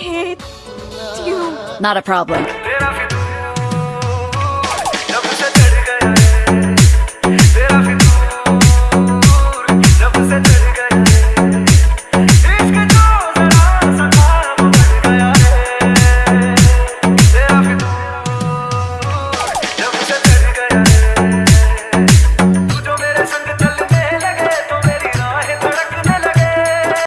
hate you. Not a problem.